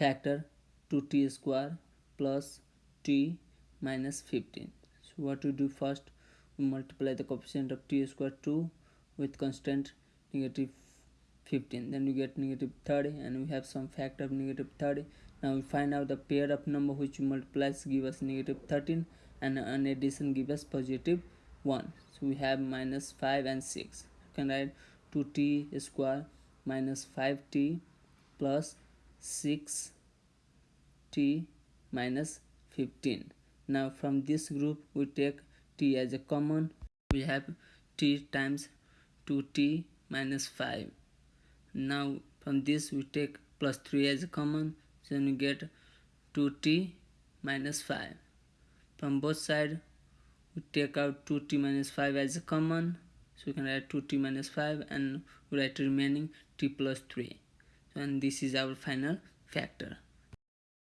factor 2t square plus t minus 15 so what we do first we multiply the coefficient of t square 2 with constant negative 15 then we get negative 30 and we have some factor of negative 30 now we find out the pair of number which multiplies give us negative 13 and an addition give us positive 1 so we have minus 5 and 6 you can write 2t square minus 5t plus 6t minus 15 now from this group we take t as a common. We have t times 2t minus 5 now from this we take plus 3 as a common. So we get 2t minus 5 from both sides we take out 2t minus 5 as a common. So we can write 2t minus 5 and write remaining t plus 3 and this is our final factor